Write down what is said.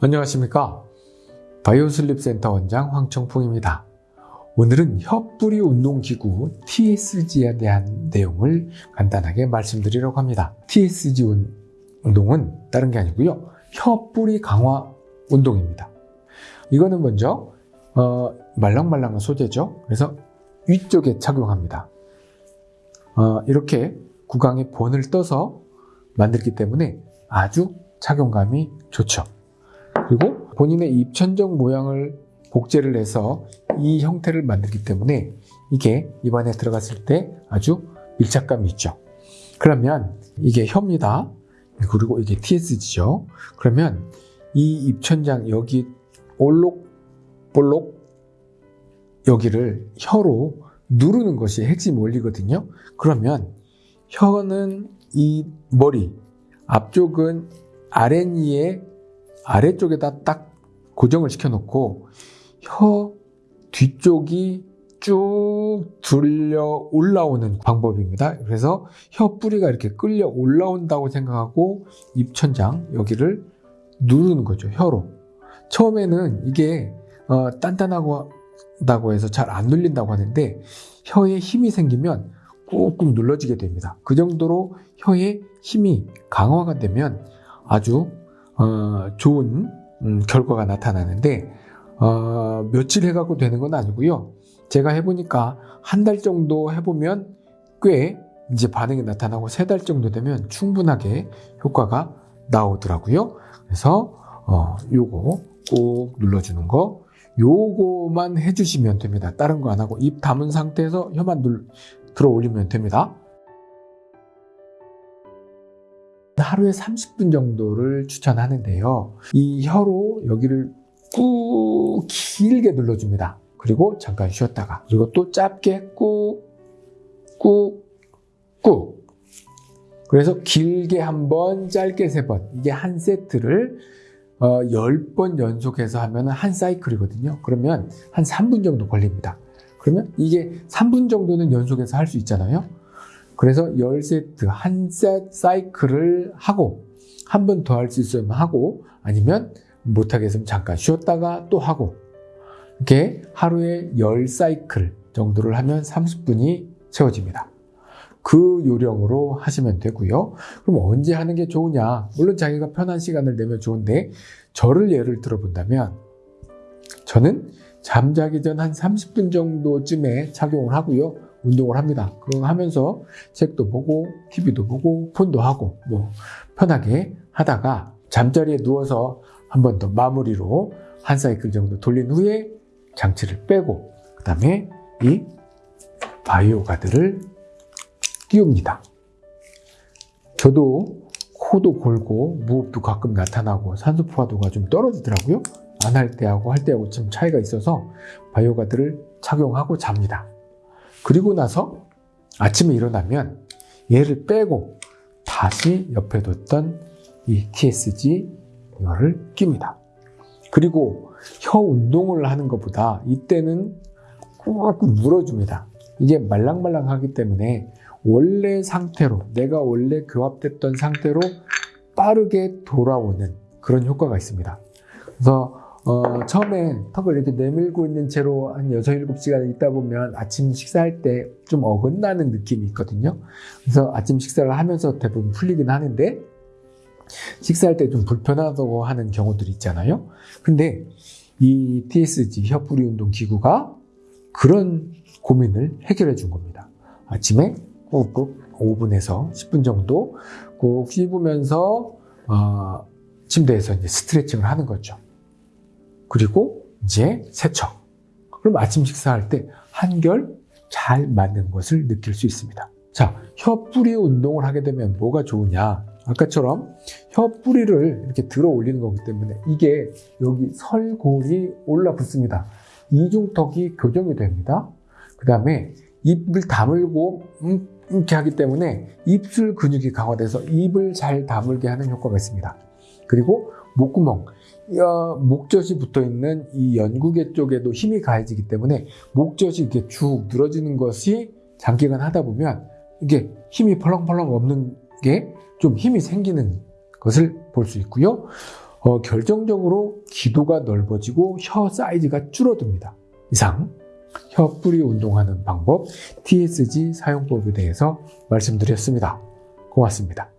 안녕하십니까? 바이오슬립센터 원장 황청풍입니다. 오늘은 혀뿌리 운동기구 TSG에 대한 내용을 간단하게 말씀드리려고 합니다. TSG 운동은 다른 게 아니고요. 혀뿌리 강화 운동입니다. 이거는 먼저 어, 말랑말랑한 소재죠. 그래서 위쪽에 착용합니다. 어, 이렇게 구강에 본을 떠서 만들기 때문에 아주 착용감이 좋죠 그리고 본인의 입천정 모양을 복제를 해서 이 형태를 만들기 때문에 이게 입안에 들어갔을 때 아주 밀착감이 있죠. 그러면 이게 혀입니다. 그리고 이게 TSG죠. 그러면 이 입천장 여기 올록볼록 여기를 혀로 누르는 것이 핵심 원리거든요. 그러면 혀는 이 머리, 앞쪽은 아랫니에 아래쪽에다 딱 고정을 시켜 놓고 혀 뒤쪽이 쭉 들려 올라오는 방법입니다. 그래서 혀 뿌리가 이렇게 끌려 올라온다고 생각하고 입천장 여기를 누르는 거죠. 혀로. 처음에는 이게 어, 단단하다고 해서 잘 안 눌린다고 하는데 혀에 힘이 생기면 꾹꾹 눌러지게 됩니다. 그 정도로 혀에 힘이 강화가 되면 아주 어, 좋은 음, 결과가 나타나는데 어, 며칠 해갖고 되는 건 아니고요. 제가 해보니까 한 달 정도 해보면 꽤 이제 반응이 나타나고 세 달 정도 되면 충분하게 효과가 나오더라고요. 그래서 어, 요거 꼭 눌러주는 거 요거만 해주시면 됩니다. 다른 거 안 하고 입 담은 상태에서 혀만 눌, 들어 올리면 됩니다. 하루에 30분 정도를 추천하는데요. 이 혀로 여기를 꾹 길게 눌러줍니다. 그리고 잠깐 쉬었다가 그리고 또 짧게 꾹 꾹 꾹 그래서 길게 한 번, 짧게 세 번 이게 한 세트를 어, 10번 연속해서 하면 한 사이클이거든요. 그러면 한 3분 정도 걸립니다. 그러면 이게 3분 정도는 연속해서 할 수 있잖아요. 그래서 10세트 한 사이클을 하고 한 번 더 할 수 있으면 하고 아니면 못하겠으면 잠깐 쉬었다가 또 하고 이렇게 하루에 10사이클 정도를 하면 30분이 채워집니다. 그 요령으로 하시면 되고요. 그럼 언제 하는 게 좋으냐? 물론 자기가 편한 시간을 내면 좋은데 저를 예를 들어본다면 저는 잠자기 전 한 30분 정도쯤에 착용을 하고요. 운동을 합니다. 그거 하면서 책도 보고 TV도 보고 폰도 하고 뭐 편하게 하다가 잠자리에 누워서 한 번 더 마무리로 한 사이클 정도 돌린 후에 장치를 빼고 그 다음에 이 바이오 가드를 띄웁니다. 저도 코도 골고 무호흡도 가끔 나타나고 산소 포화도가 좀 떨어지더라고요. 안 할 때하고 할 때하고 좀 차이가 있어서 바이오 가드를 착용하고 잡니다. 그리고 나서 아침에 일어나면 얘를 빼고 다시 옆에 뒀던 이 TSG 이거를 낍니다. 그리고 혀 운동을 하는 것보다 이때는 꾹꾹 물어줍니다. 이게 말랑말랑하기 때문에 원래 상태로 내가 원래 교합됐던 상태로 빠르게 돌아오는 그런 효과가 있습니다. 그래서 어, 처음에 턱을 이렇게 내밀고 있는 채로 한 6, 7시간 있다 보면 아침 식사할 때 좀 어긋나는 느낌이 있거든요. 그래서 아침 식사를 하면서 대부분 풀리긴 하는데 식사할 때 좀 불편하다고 하는 경우들이 있잖아요. 근데 이 TSG 혀뿌리 운동 기구가 그런 고민을 해결해 준 겁니다. 아침에 꾹꾹 5분에서 10분 정도 꾹 씹으면서 어, 침대에서 이제 스트레칭을 하는 거죠. 그리고 이제 세척. 그럼 아침 식사할 때 한결 잘 맞는 것을 느낄 수 있습니다. 자, 혀 뿌리 운동을 하게 되면 뭐가 좋으냐? 아까처럼 혀 뿌리를 이렇게 들어 올리는 거기 때문에 이게 여기 설골이 올라 붙습니다. 이중턱이 교정이 됩니다. 그 다음에 입을 다물고 음, 이렇게 하기 때문에 입술 근육이 강화돼서 입을 잘 다물게 하는 효과가 있습니다. 그리고 목구멍, 목젖이 붙어 있는 이 연구개 쪽에도 힘이 가해지기 때문에 목젖이 이렇게 쭉 늘어지는 것이 장기간 하다 보면 이게 힘이 펄렁펄렁 없는 게 좀 힘이 생기는 것을 볼 수 있고요. 어, 결정적으로 기도가 넓어지고 혀 사이즈가 줄어듭니다. 이상 혀 뿌리 운동하는 방법 TSG 사용법에 대해서 말씀드렸습니다. 고맙습니다.